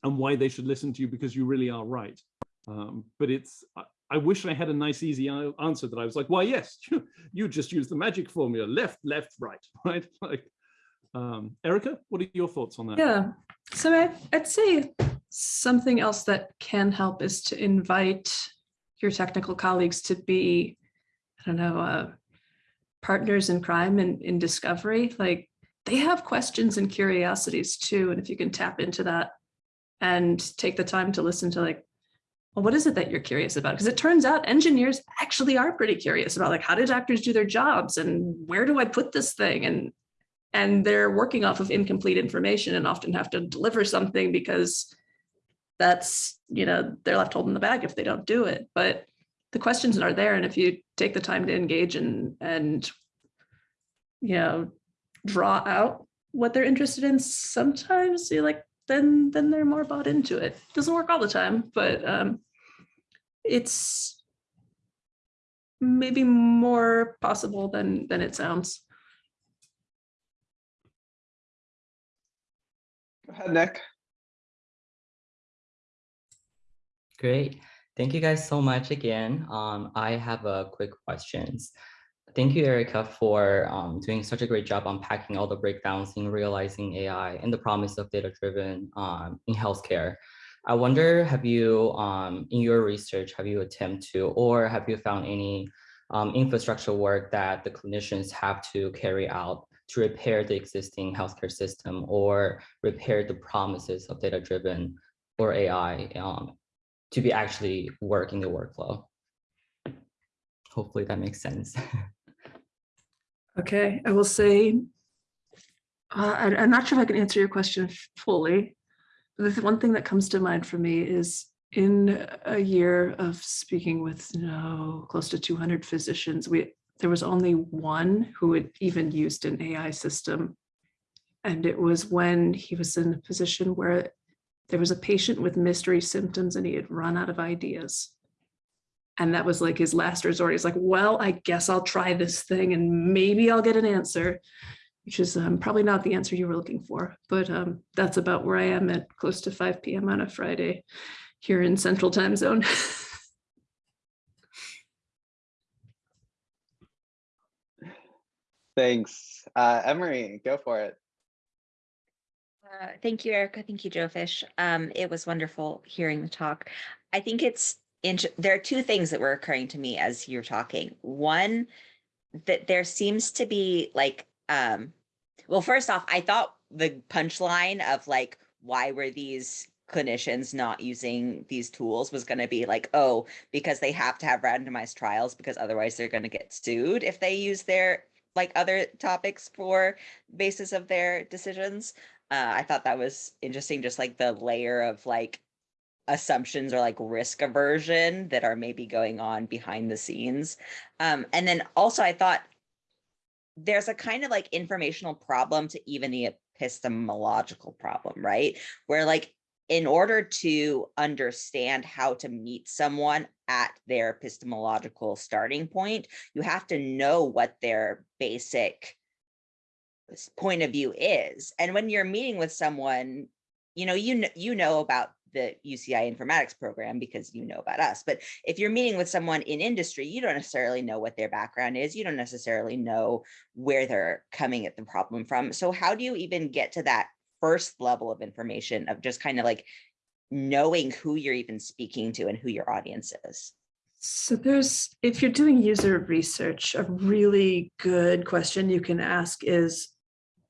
and why they should listen to you because you really are right. Um, but it's, I, wish I had a nice, easy answer that I was like, why, yes, you, you just use the magic formula, left, left, right, right? Like, um, Erika, what are your thoughts on that? Yeah, so I, I'd say something else that can help is to invite your technical colleagues to be, I don't know, uh, partners in crime and in discovery. Like they have questions and curiosities too. And if you can tap into that and take the time to listen to like, well, what is it that you're curious about? Because it turns out engineers actually are pretty curious about like, how do doctors do their jobs and where do I put this thing? And and they're working off of incomplete information and often have to deliver something because that's, you know, they're left holding the bag if they don't do it. But the questions are there. And if you take the time to engage and, and, you know, draw out what they're interested in, sometimes you like, then, then they're more bought into it. Doesn't work all the time, but um, it's maybe more possible than, than it sounds. Go ahead, Nick. Great. Thank you guys so much again. Um, I have a quick questions. Thank you, Erika, for um, doing such a great job unpacking all the breakdowns in realizing AI and the promise of data-driven um, in healthcare. I wonder, have you, um, in your research, have you attempted to, or have you found any um, infrastructure work that the clinicians have to carry out to repair the existing healthcare system or repair the promises of data-driven or AI um, to be actually work in the workflow. Hopefully that makes sense. okay, I will say Uh, I'm not sure if I can answer your question fully. The one thing that comes to mind for me is in a year of speaking with no close to 200 physicians, we there was only one who had even used an AI system. And it was when he was in a position where there was a patient with mystery symptoms and he had run out of ideas. And that was like his last resort. He's like, well, I guess I'll try this thing and maybe I'll get an answer which is um, probably not the answer you were looking for, but um, that's about where I am at close to 5 p.m. on a Friday here in Central Time Zone. Thanks. Uh, Emery, go for it. Uh, Thank you, Erika. Thank you, Jofish. Um, it was wonderful hearing the talk. I think it's, there are two things that were occurring to me as you're talking. One, that there seems to be like, um, well, first off, I thought the punchline of like, why were these clinicians not using these tools was going to be like, oh, because they have to have randomized trials because otherwise they're going to get sued if they use their like other topics for basis of their decisions uh, I thought that was interesting, just like the layer of like assumptions or like risk aversion that are maybe going on behind the scenes. Um, and then also I thought there's a kind of like informational problem to even the epistemological problem, right? Where like in order to understand how to meet someone at their epistemological starting point, you have to know what their basic point of view is. And when you're meeting with someone, you know, you know, you know about the UCI informatics program because you know about us. But if you're meeting with someone in industry, you don't necessarily know what their background is. You don't necessarily know where they're coming at the problem from. So how do you even get to that first level of information of just kind of like knowing who you're even speaking to and who your audience is? So there's, if you're doing user research, a really good question you can ask is,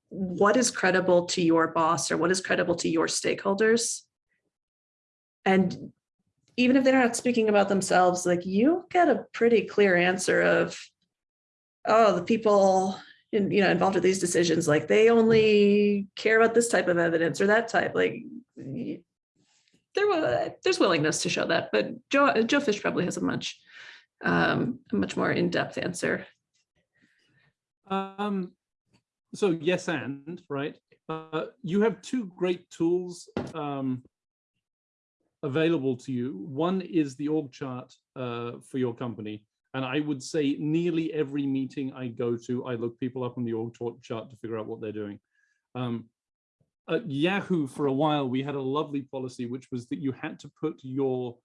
what is credible to your boss or what is credible to your stakeholders? And even if they're not speaking about themselves, like you get a pretty clear answer of, oh, the people in, you know, involved with these decisions, like they only care about this type of evidence or that type, like there was there's willingness to show that, but Joe Jofish probably has a much um, a much more in-depth answer. Um, so yes, and right. Uh, you have two great tools um, available to you. One is the org chart uh, for your company. And I would say nearly every meeting I go to, I look people up on the org chart- to figure out what they're doing. Um, at Yahoo, for a while, we had a lovely policy, which was that you had to put your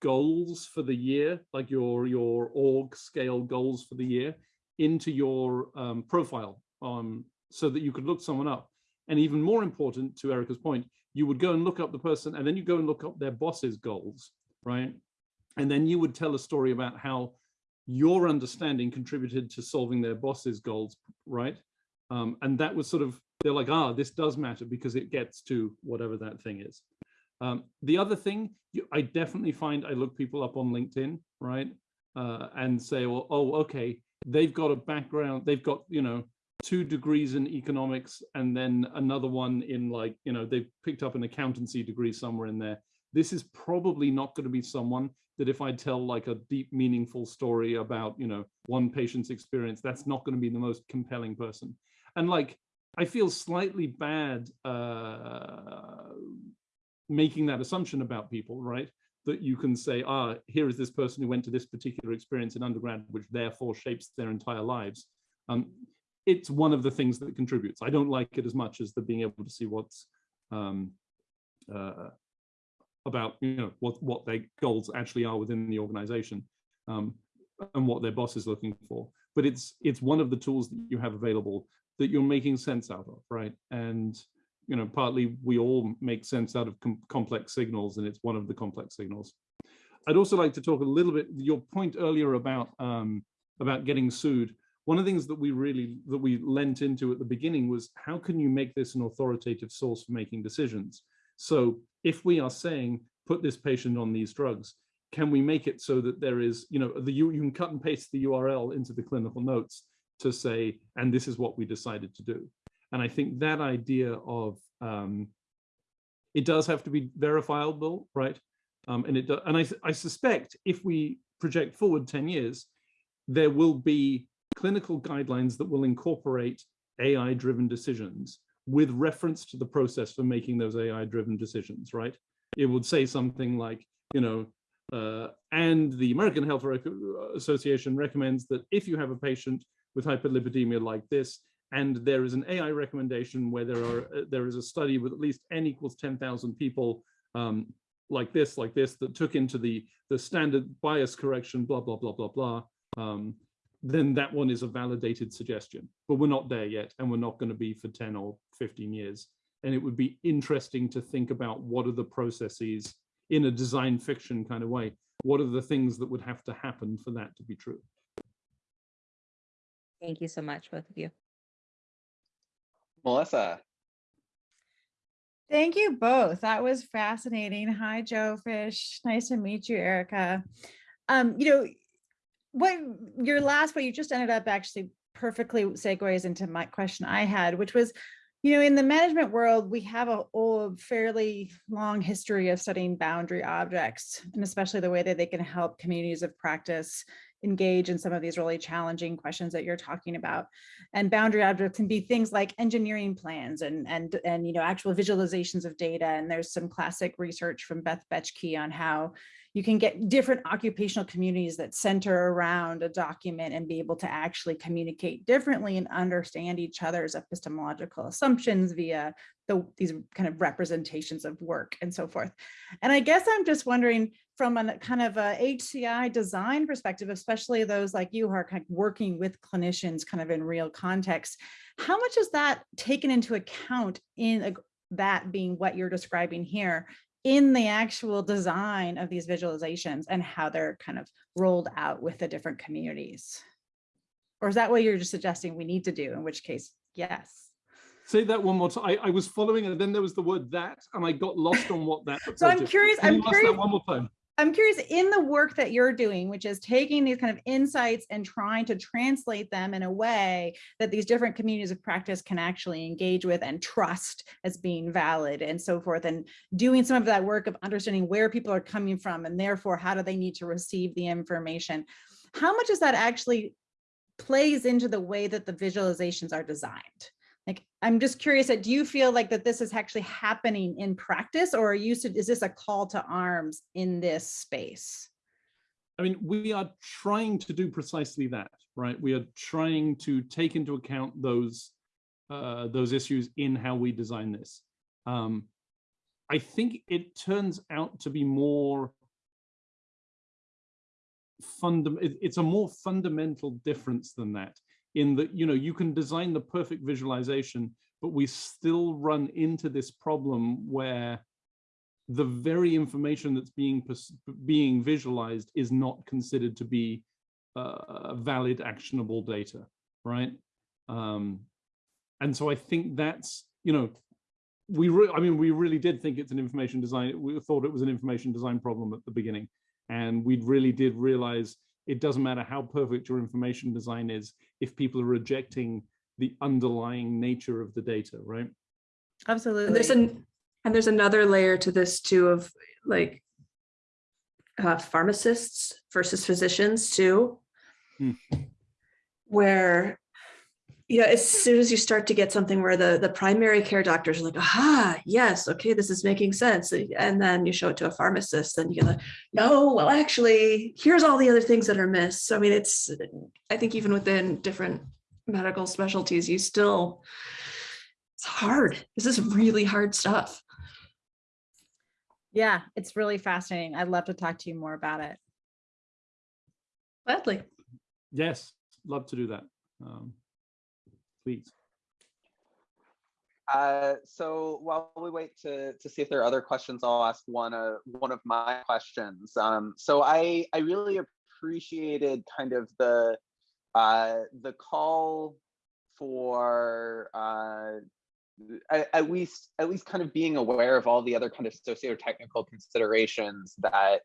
goals for the year, like your your org scale goals for the year, into your um, profile, um, so that you could look someone up. And even more important, to Erika's point, you would go and look up the person, and then you go and look up their boss's goals, right? And then you would tell a story about how your understanding contributed to solving their boss's goals, right? Um, and that was sort of they're like, ah, this does matter because it gets to whatever that thing is. Um, the other thing, you, I definitely find I look people up on LinkedIn, right? Uh, and say, well, oh, okay, they've got a background, they've got, you know, two degrees in economics and then another one in like, you know, they've picked up an accountancy degree somewhere in there. This is probably not going to be someone that if I tell like a deep, meaningful story about, you know, one patient's experience, that's not going to be the most compelling person. And like, I feel slightly bad uh, making that assumption about people, right? That you can say, ah, here is this person who went to this particular experience in undergrad, which therefore shapes their entire lives. Um, it's one of the things that contributes. I don't like it as much as the being able to see what's um, uh, about, you know, what what their goals actually are within the organization um, and what their boss is looking for. But it's it's one of the tools that you have available that you're making sense out of, right? And you know, partly we all make sense out of com complex signals, and it's one of the complex signals. I'd also like to talk a little bit. Your point earlier about um, about getting sued. One of the things that we really that we lent into at the beginning was how can you make this an authoritative source for making decisions? So if we are saying put this patient on these drugs, can we make it so that there is, you know, the you, you can cut and paste the URL into the clinical notes to say, and this is what we decided to do. And I think that idea of um, it does have to be verifiable, right? Um, and it do, and I, I suspect if we project forward 10 years, there will be clinical guidelines that will incorporate AI driven decisions with reference to the process for making those AI driven decisions, right? It would say something like, you know, uh, and the American Health Association recommends that if you have a patient with hyperlipidemia like this, and there is an AI recommendation where there are uh, there is a study with at least n equals 10,000 people um, like this, like this, that took into the the standard bias correction, blah blah blah blah blah. Um, then that one is a validated suggestion. But we're not there yet, and we're not going to be for 10 or 15 years. And it would be interesting to think about what are the processes in a design fiction kind of way. What are the things that would have to happen for that to be true? Thank you so much, both of you. Melissa. Thank you both. That was fascinating. Hi, Jofish. Nice to meet you, Erika. Um, you know, what your last, what you just ended up actually perfectly segues into my question I had, which was, you know, in the management world, we have a, a fairly long history of studying boundary objects, and especially the way that they can help communities of practice engage in some of these really challenging questions that you're talking about. And boundary objects can be things like engineering plans and, and, and you know, actual visualizations of data. And there's some classic research from Beth Bechky on how you can get different occupational communities that center around a document and be able to actually communicate differently and understand each other's epistemological assumptions via the, these kind of representations of work and so forth. And I guess I'm just wondering from a kind of a HCI design perspective, especially those like you who are kind of working with clinicians kind of in real context, how much is that taken into account in a, that being what you're describing here in the actual design of these visualizations and how they're kind of rolled out with the different communities? Or is that what you're just suggesting we need to do, in which case, yes. Say that one more time. I, I was following and then there was the word that and I got lost on what that So I'm curious, I'm curious. that one more time. I'm curious in the work that you're doing, which is taking these kind of insights and trying to translate them in a way that these different communities of practice can actually engage with and trust as being valid and so forth, and doing some of that work of understanding where people are coming from and therefore how do they need to receive the information. How much is that actually plays into the way that the visualizations are designed? Like, I'm just curious, that do you feel like that this is actually happening in practice or are you, is this a call to arms in this space? I mean, we are trying to do precisely that, right? We are trying to take into account those uh, those issues in how we design this. Um, I think it turns out to be more fundamental. It's a more fundamental difference than that in that, you know, you can design the perfect visualization, but we still run into this problem where the very information that's being being visualized is not considered to be uh, valid actionable data right? Um, and so i think that's you know we i mean we really did think it's an information design we thought it was an information design problem at the beginning and we really did realize it doesn't matter how perfect your information design is if people are rejecting the underlying nature of the data, right? Absolutely. And there's an and there's another layer to this too of like uh, pharmacists versus physicians too, Hmm. where you know as soon as you start to get something where the the primary care doctors are like, aha, yes, okay, this is making sense, and then you show it to a pharmacist, and you're like, no, well, actually, here's all the other things that are missed. So I mean, it's I think even within different medical specialties, you still it's hard. This is really hard stuff. Yeah, it's really fascinating. I'd love to talk to you more about it. Gladly. Yes, love to do that. Um, please. Uh, so while we wait to, to see if there are other questions, I'll ask one, uh, one of my questions. Um, so I, I really appreciated kind of the, uh, the call for uh, at, least at least kind of being aware of all the other kind of socio-technical considerations that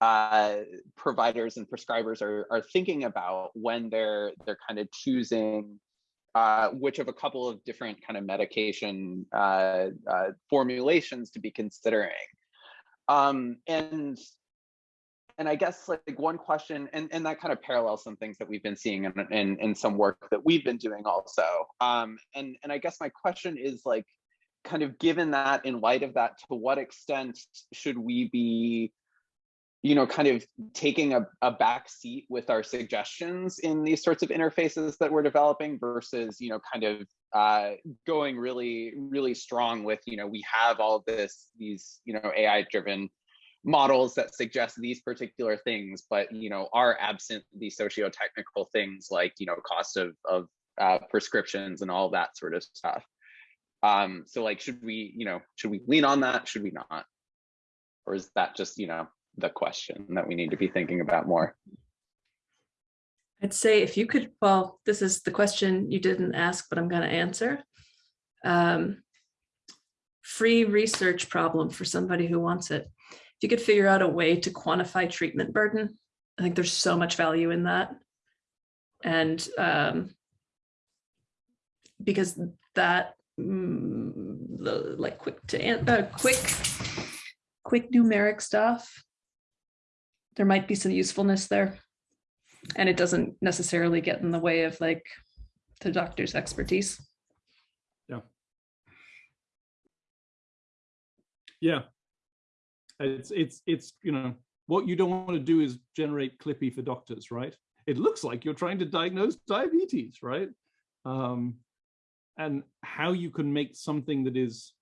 uh, providers and prescribers are, are thinking about when they're they're kind of choosing uh, which of a couple of different kind of medication uh, uh, formulations to be considering. Um, and and I guess like one question, and, and that kind of parallels some things that we've been seeing in, in, in some work that we've been doing also. Um, and, and I guess my question is like, kind of given that in light of that, to what extent should we be, you know, kind of taking a, a back seat with our suggestions in these sorts of interfaces that we're developing versus, you know, kind of uh, going really, really strong with, you know, we have all this, these, you know, AI driven models that suggest these particular things, but you know are absent the socio-technical things like you know cost of of uh, prescriptions and all that sort of stuff. Um, so like, should we you know should we lean on that? Should we not? Or is that just you know the question that we need to be thinking about more? I'd say if you could, well, this is the question you didn't ask, but I'm going to answer. Um, free research problem for somebody who wants it if you could figure out a way to quantify treatment burden, I think there's so much value in that. And um, because that, mm, like quick to, uh, quick, quick numeric stuff, there might be some usefulness there. And it doesn't necessarily get in the way of like the doctor's expertise. Yeah. Yeah, it's it's it's you know what you don't want to do is generate clippy for doctors right it looks like you're trying to diagnose diabetes right um and how you can make something that is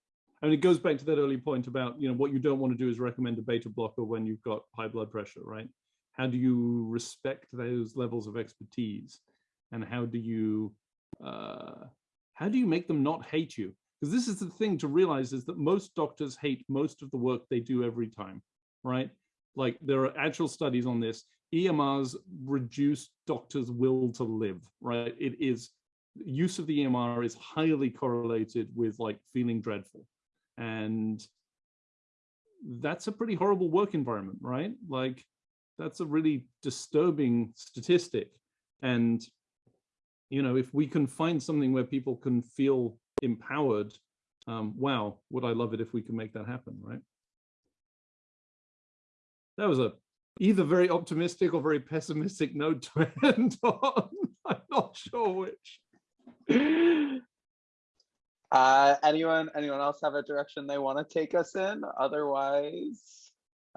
Mean, it goes back to that early point about, you know, what you don't want to do is recommend a beta blocker when you've got high blood pressure, right? How do you respect those levels of expertise? And how do you, uh, how do you make them not hate you? because this is the thing to realize is that most doctors hate most of the work they do every time, right? Like there are actual studies on this. EMRs reduce doctors' will to live, right? It is use of the EMR is highly correlated with like feeling dreadful. And that's a pretty horrible work environment, right? Like that's a really disturbing statistic. And, you know, if we can find something where people can feel empowered, um, wow, would I love it if we could make that happen, right? That was a either very optimistic or very pessimistic note to end on. I'm not sure which. Uh, anyone, anyone else have a direction they want to take us in? Otherwise,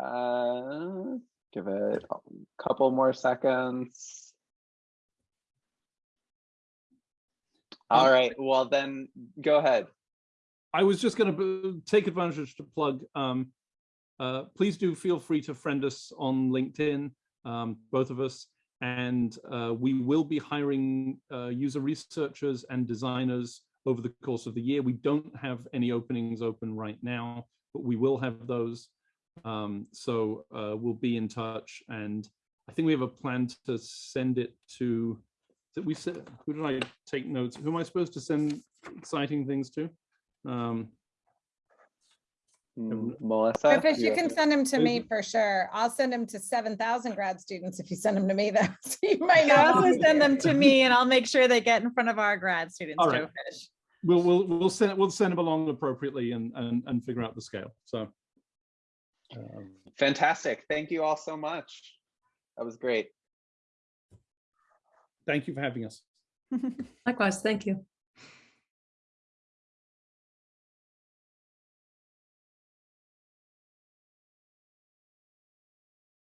uh, give it a couple more seconds. All Um, well then, go ahead. I was just going to take advantage to plug. Um, uh, please do feel free to friend us on LinkedIn, um, both of us, and uh, we will be hiring uh, user researchers and designers over the course of the year. We don't have any openings open right now, but we will have those. Um, so uh, we'll be in touch, and I think we have a plan to send it to. We said, who did I take notes? Who am I supposed to send exciting things to? Um, Melissa? Griffith, you you- can send them to me for sure. I'll send them to seven thousand grad students if you send them to me though. So you might Yeah, not. also want send them to me and I'll make sure they get in front of our grad students. All right. Joe Fish. we'll we'll we'll send we'll send them along appropriately and and and figure out the scale. So. Um, Fantastic. Thank you all so much. That was great. thank you for having us. Likewise, thank you.